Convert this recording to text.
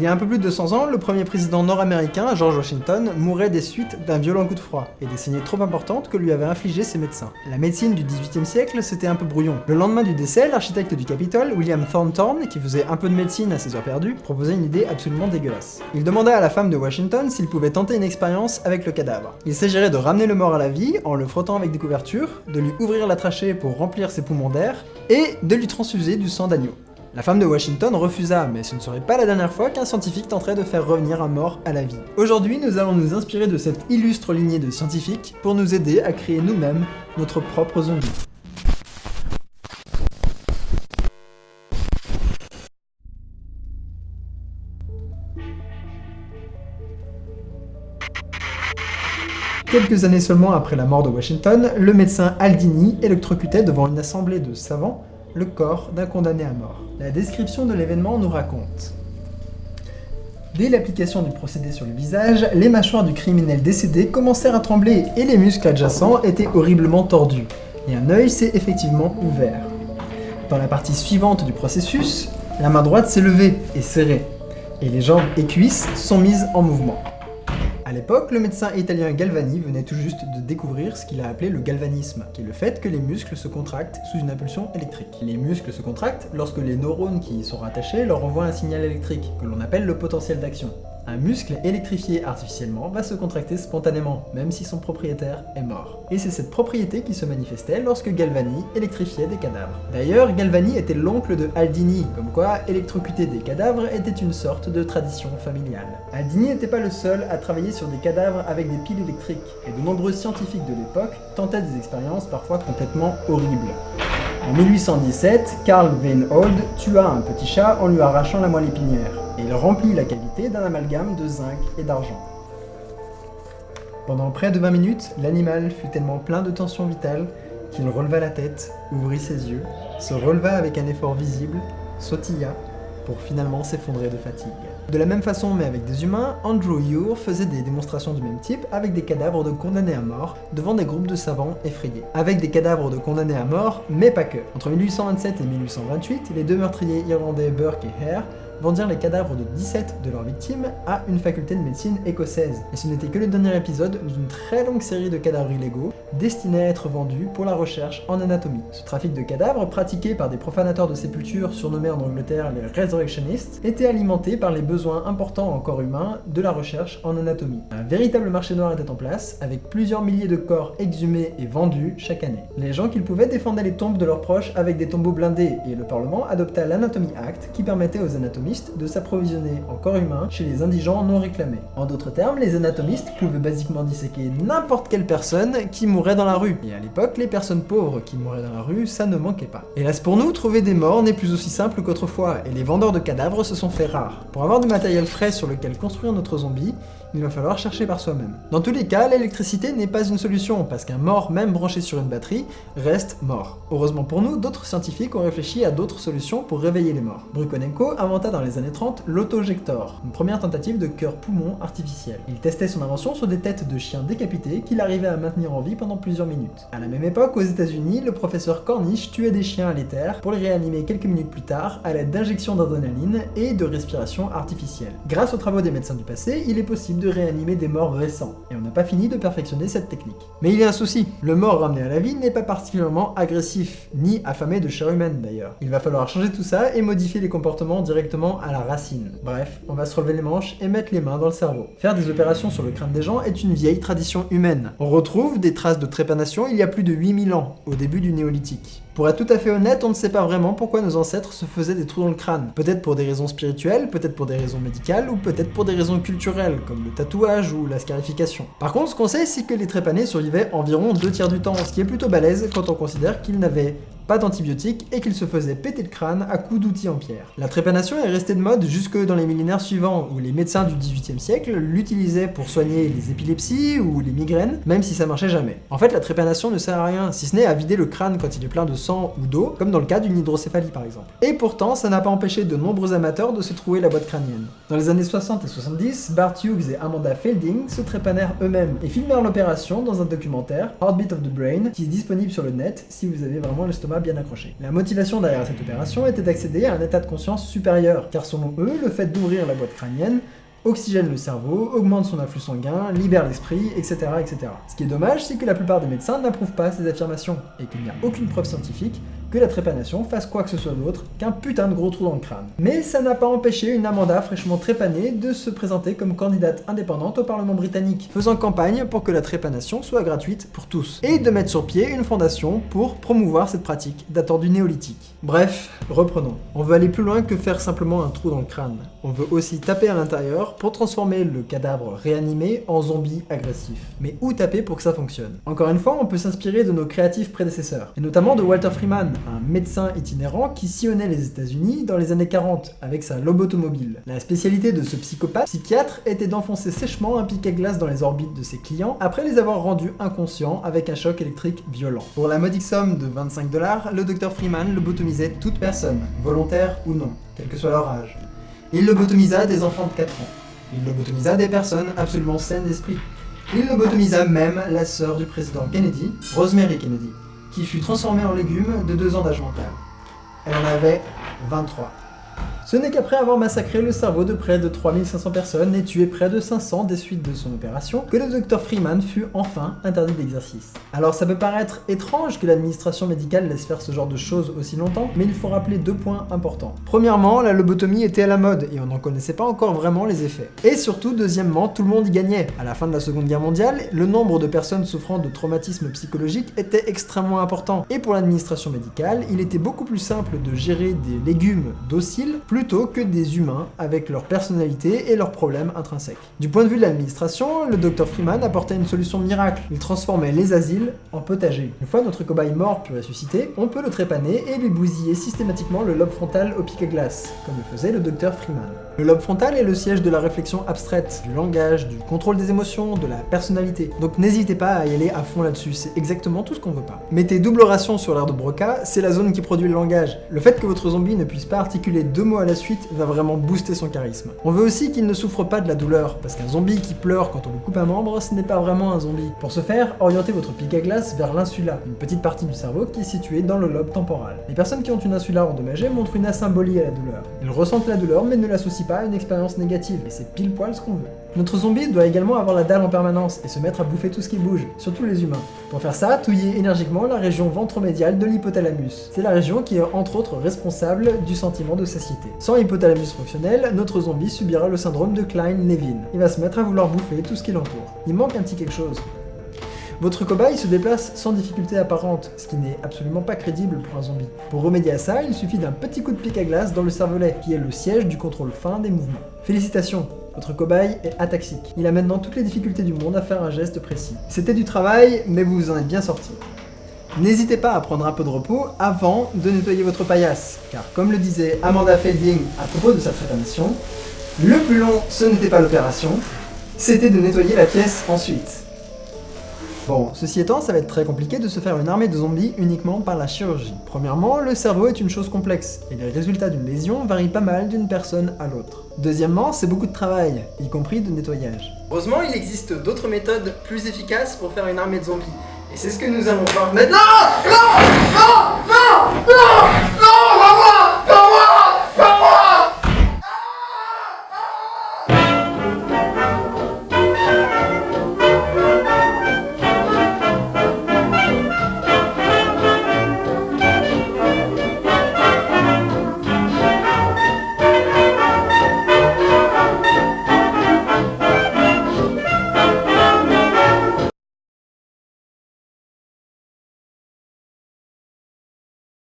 Il y a un peu plus de 200 ans, le premier président nord-américain, George Washington, mourait des suites d'un violent coup de froid et des saignées trop importantes que lui avaient infligé ses médecins. La médecine du 18e siècle, c'était un peu brouillon. Le lendemain du décès, l'architecte du Capitole, William Thornton, qui faisait un peu de médecine à ses heures perdues, proposait une idée absolument dégueulasse. Il demanda à la femme de Washington s'il pouvait tenter une expérience avec le cadavre. Il s'agirait de ramener le mort à la vie en le frottant avec des couvertures, de lui ouvrir la trachée pour remplir ses poumons d'air, et de lui transfuser du sang d'agneau. La femme de Washington refusa, mais ce ne serait pas la dernière fois qu'un scientifique tenterait de faire revenir un mort à la vie. Aujourd'hui, nous allons nous inspirer de cette illustre lignée de scientifiques pour nous aider à créer nous-mêmes notre propre zombie. Quelques années seulement après la mort de Washington, le médecin Aldini électrocutait devant une assemblée de savants le corps d'un condamné à mort. La description de l'événement nous raconte Dès l'application du procédé sur le visage, les mâchoires du criminel décédé commencèrent à trembler et les muscles adjacents étaient horriblement tordus, et un œil s'est effectivement ouvert. Dans la partie suivante du processus, la main droite s'est levée et serrée, et les jambes et cuisses sont mises en mouvement. À l'époque, le médecin italien Galvani venait tout juste de découvrir ce qu'il a appelé le galvanisme, qui est le fait que les muscles se contractent sous une impulsion électrique. Les muscles se contractent lorsque les neurones qui y sont rattachés leur envoient un signal électrique, que l'on appelle le potentiel d'action. Un muscle électrifié artificiellement va se contracter spontanément, même si son propriétaire est mort. Et c'est cette propriété qui se manifestait lorsque Galvani électrifiait des cadavres. D'ailleurs, Galvani était l'oncle de Aldini, comme quoi électrocuter des cadavres était une sorte de tradition familiale. Aldini n'était pas le seul à travailler sur des cadavres avec des piles électriques, et de nombreux scientifiques de l'époque tentaient des expériences parfois complètement horribles. En 1817, Carl Weinhold tua un petit chat en lui arrachant la moelle épinière, et il remplit la cavité d'un amalgame de zinc et d'argent. Pendant près de 20 minutes, l'animal fut tellement plein de tension vitale qu'il releva la tête, ouvrit ses yeux, se releva avec un effort visible, sautilla, pour finalement s'effondrer de fatigue. De la même façon, mais avec des humains, Andrew Ure faisait des démonstrations du même type avec des cadavres de condamnés à mort devant des groupes de savants effrayés. Avec des cadavres de condamnés à mort, mais pas que. Entre 1827 et 1828, les deux meurtriers irlandais Burke et Hare vendirent les cadavres de 17 de leurs victimes à une faculté de médecine écossaise. Et ce n'était que le dernier épisode d'une très longue série de cadavres illégaux destinés à être vendus pour la recherche en anatomie. Ce trafic de cadavres, pratiqué par des profanateurs de sépultures surnommés en Angleterre les Resurrectionists, était alimenté par les besoins importants en corps humain de la recherche en anatomie. Un véritable marché noir était en place, avec plusieurs milliers de corps exhumés et vendus chaque année. Les gens qu'ils pouvaient défendaient les tombes de leurs proches avec des tombeaux blindés, et le Parlement adopta l'Anatomy Act qui permettait aux de s'approvisionner en corps humain chez les indigents non réclamés. En d'autres termes, les anatomistes pouvaient basiquement disséquer n'importe quelle personne qui mourrait dans la rue. Et à l'époque, les personnes pauvres qui mouraient dans la rue, ça ne manquait pas. Hélas pour nous, trouver des morts n'est plus aussi simple qu'autrefois, et les vendeurs de cadavres se sont fait rares. Pour avoir du matériel frais sur lequel construire notre zombie, il va falloir chercher par soi-même. Dans tous les cas, l'électricité n'est pas une solution, parce qu'un mort, même branché sur une batterie, reste mort. Heureusement pour nous, d'autres scientifiques ont réfléchi à d'autres solutions pour réveiller les morts. Brukonenko inventa dans les années 30 l'autojector, une première tentative de cœur-poumon artificiel. Il testait son invention sur des têtes de chiens décapités qu'il arrivait à maintenir en vie pendant plusieurs minutes. À la même époque, aux états unis le professeur Cornish tuait des chiens à l'éther pour les réanimer quelques minutes plus tard à l'aide d'injections d'adrénaline et de respiration artificielle. Grâce aux travaux des médecins du passé, il est possible de réanimer des morts récents, et on n'a pas fini de perfectionner cette technique. Mais il y a un souci, le mort ramené à la vie n'est pas particulièrement agressif, ni affamé de chair humaine d'ailleurs. Il va falloir changer tout ça et modifier les comportements directement à la racine. Bref, on va se relever les manches et mettre les mains dans le cerveau. Faire des opérations sur le crâne des gens est une vieille tradition humaine. On retrouve des traces de trépanation il y a plus de 8000 ans, au début du néolithique. Pour être tout à fait honnête, on ne sait pas vraiment pourquoi nos ancêtres se faisaient des trous dans le crâne. Peut-être pour des raisons spirituelles, peut-être pour des raisons médicales, ou peut-être pour des raisons culturelles, comme le tatouage ou la scarification. Par contre, ce qu'on sait, c'est que les trépanés survivaient environ deux tiers du temps, ce qui est plutôt balèze quand on considère qu'ils n'avaient pas d'antibiotiques et qu'il se faisait péter le crâne à coups d'outils en pierre. La trépanation est restée de mode jusque dans les millénaires suivants où les médecins du 18e siècle l'utilisaient pour soigner les épilepsies ou les migraines, même si ça marchait jamais. En fait, la trépanation ne sert à rien, si ce n'est à vider le crâne quand il est plein de sang ou d'eau, comme dans le cas d'une hydrocéphalie par exemple. Et pourtant, ça n'a pas empêché de nombreux amateurs de se trouver la boîte crânienne. Dans les années 60 et 70, Bart Hughes et Amanda Felding se trépanèrent eux-mêmes et filmèrent l'opération dans un documentaire, Heartbeat of the Brain, qui est disponible sur le net si vous avez vraiment l'estomac bien accrochée. La motivation derrière cette opération était d'accéder à un état de conscience supérieur, car selon eux, le fait d'ouvrir la boîte crânienne oxygène le cerveau, augmente son afflux sanguin, libère l'esprit, etc., etc. Ce qui est dommage, c'est que la plupart des médecins n'approuvent pas ces affirmations, et qu'il n'y a aucune preuve scientifique que la trépanation fasse quoi que ce soit d'autre qu'un putain de gros trou dans le crâne. Mais ça n'a pas empêché une Amanda fraîchement trépanée de se présenter comme candidate indépendante au Parlement britannique, faisant campagne pour que la trépanation soit gratuite pour tous, et de mettre sur pied une fondation pour promouvoir cette pratique datant du néolithique. Bref, reprenons. On veut aller plus loin que faire simplement un trou dans le crâne. On veut aussi taper à l'intérieur pour transformer le cadavre réanimé en zombie agressif. Mais où taper pour que ça fonctionne? Encore une fois, on peut s'inspirer de nos créatifs prédécesseurs, et notamment de Walter Freeman, un médecin itinérant qui sillonnait les États-Unis dans les années 40 avec sa lobotomobile. La spécialité de ce psychopathe psychiatre était d'enfoncer sèchement un piquet glace dans les orbites de ses clients après les avoir rendus inconscients avec un choc électrique violent. Pour la modique somme de 25 dollars, le docteur Freeman lobotomisait toute personne, volontaire ou non, quel que soit leur âge. Il lobotomisa des enfants de 4 ans. Il lobotomisa des personnes absolument saines d'esprit. Il lobotomisa même la sœur du président Kennedy, Rosemary Kennedy qui fut transformée en légume de deux ans d'âge mental. Elle en avait 23. Ce n'est qu'après avoir massacré le cerveau de près de 3500 personnes et tué près de 500 des suites de son opération, que le Dr Freeman fut enfin interdit d'exercice. Alors ça peut paraître étrange que l'administration médicale laisse faire ce genre de choses aussi longtemps, mais il faut rappeler deux points importants. Premièrement, la lobotomie était à la mode et on n'en connaissait pas encore vraiment les effets. Et surtout, deuxièmement, tout le monde y gagnait. À la fin de la Seconde Guerre mondiale, le nombre de personnes souffrant de traumatismes psychologiques était extrêmement important. Et pour l'administration médicale, il était beaucoup plus simple de gérer des légumes dociles plutôt que des humains avec leur personnalité et leurs problèmes intrinsèques. Du point de vue de l'administration, le Dr Freeman apportait une solution miracle. Il transformait les asiles en potagers. Une fois notre cobaye mort puis ressuscité, on peut le trépaner et lui bousiller systématiquement le lobe frontal au pic à glace, comme le faisait le Dr Freeman. Le lobe frontal est le siège de la réflexion abstraite, du langage, du contrôle des émotions, de la personnalité. Donc n'hésitez pas à y aller à fond là-dessus, c'est exactement tout ce qu'on veut pas. Mettez double ration sur l'air de Broca, c'est la zone qui produit le langage. Le fait que votre zombie ne puisse pas articuler deux mots à la suite va vraiment booster son charisme. On veut aussi qu'il ne souffre pas de la douleur, parce qu'un zombie qui pleure quand on lui coupe un membre, ce n'est pas vraiment un zombie. Pour ce faire, orientez votre pic à glace vers l'insula, une petite partie du cerveau qui est située dans le lobe temporal. Les personnes qui ont une insula endommagée montrent une asymbolie à la douleur. Ils ressentent la douleur mais ne l'associent pas une expérience négative, et c'est pile poil ce qu'on veut. Notre zombie doit également avoir la dalle en permanence et se mettre à bouffer tout ce qui bouge, surtout les humains. Pour faire ça, touillez énergiquement la région ventromédiale de l'hypothalamus. C'est la région qui est entre autres responsable du sentiment de satiété. Sans hypothalamus fonctionnel, notre zombie subira le syndrome de Klein-Levin. Il va se mettre à vouloir bouffer tout ce qui l'entoure. Il manque un petit quelque chose. Votre cobaye se déplace sans difficulté apparente, ce qui n'est absolument pas crédible pour un zombie. Pour remédier à ça, il suffit d'un petit coup de pic à glace dans le cervelet, qui est le siège du contrôle fin des mouvements. Félicitations, votre cobaye est ataxique. Il a maintenant toutes les difficultés du monde à faire un geste précis. C'était du travail, mais vous vous en êtes bien sorti. N'hésitez pas à prendre un peu de repos avant de nettoyer votre paillasse, car comme le disait Amanda Felding à propos de sa trépanation, le plus long ce n'était pas l'opération, c'était de nettoyer la pièce ensuite. Bon, ceci étant, ça va être très compliqué de se faire une armée de zombies uniquement par la chirurgie. Premièrement, le cerveau est une chose complexe, et les résultats d'une lésion varient pas mal d'une personne à l'autre. Deuxièmement, c'est beaucoup de travail, y compris de nettoyage. Heureusement, il existe d'autres méthodes plus efficaces pour faire une armée de zombies. Et c'est ce que nous allons voir maintenant Non